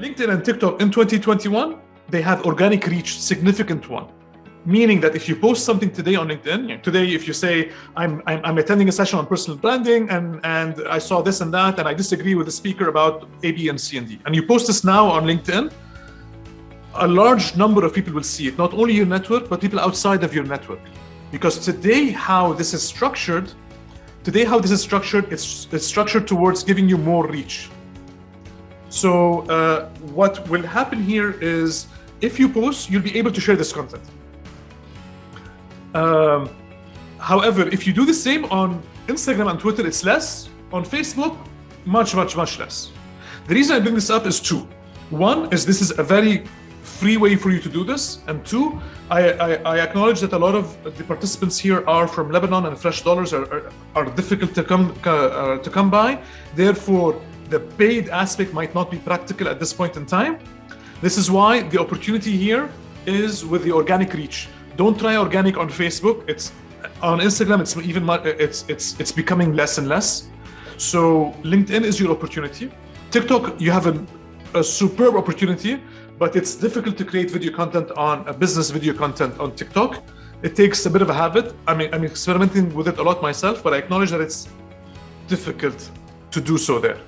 LinkedIn and TikTok in 2021, they have organic reach, significant one. Meaning that if you post something today on LinkedIn, today if you say I'm, I'm, I'm attending a session on personal branding and and I saw this and that and I disagree with the speaker about A, B, and C and D, and you post this now on LinkedIn, a large number of people will see it, not only your network, but people outside of your network. Because today, how this is structured, today, how this is structured, it's, it's structured towards giving you more reach. So uh, what will happen here is if you post, you'll be able to share this content. Um, however, if you do the same on Instagram and Twitter, it's less. On Facebook, much, much, much less. The reason I bring this up is two. One is this is a very free way for you to do this. And two, I, I, I acknowledge that a lot of the participants here are from Lebanon and fresh dollars are, are, are difficult to come, uh, to come by. Therefore, the paid aspect might not be practical at this point in time. This is why the opportunity here is with the organic reach. Don't try organic on Facebook. It's on Instagram. It's even it's it's it's becoming less and less. So LinkedIn is your opportunity. TikTok, you have a, a superb opportunity, but it's difficult to create video content on a business video content on TikTok. It takes a bit of a habit. I mean, I'm experimenting with it a lot myself, but I acknowledge that it's difficult to do so there.